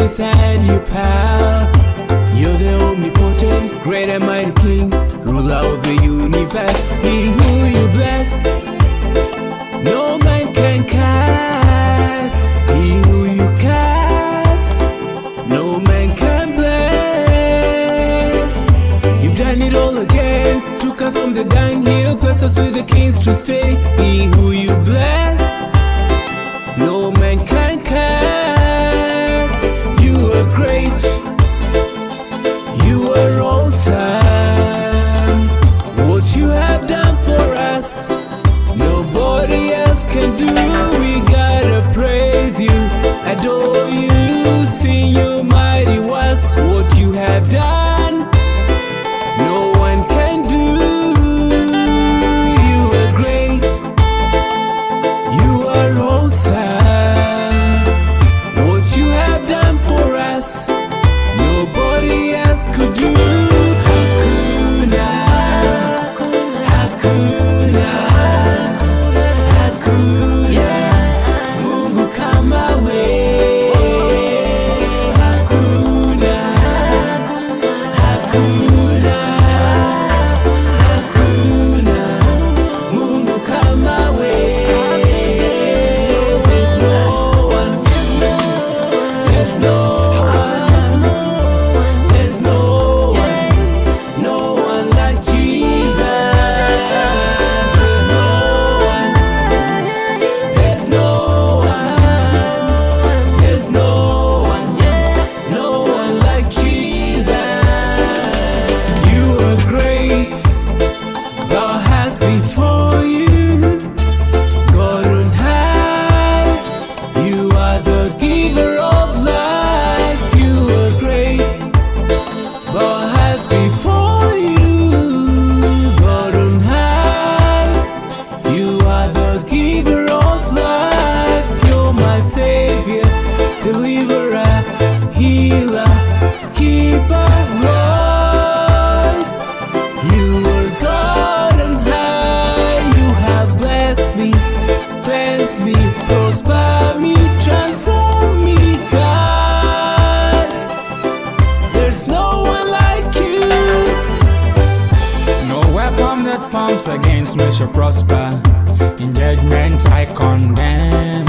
you and your power. You're the omnipotent, great and mighty King, ruler of the universe. He who you bless, no man can cast. He who you cast. no man can bless. You've done it all again, took us from the dunghill, bless us with the kings to say, He who you bless, transform me, God. There's no one like you. No weapon that forms against me shall prosper. In judgment I condemn.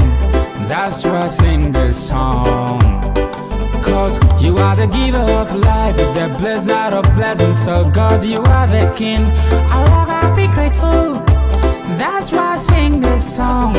That's why I sing this song. Cause you are the giver of life, the blizzard of blessings. So, God, you are the king. I'll ever be grateful. That's why I sing this song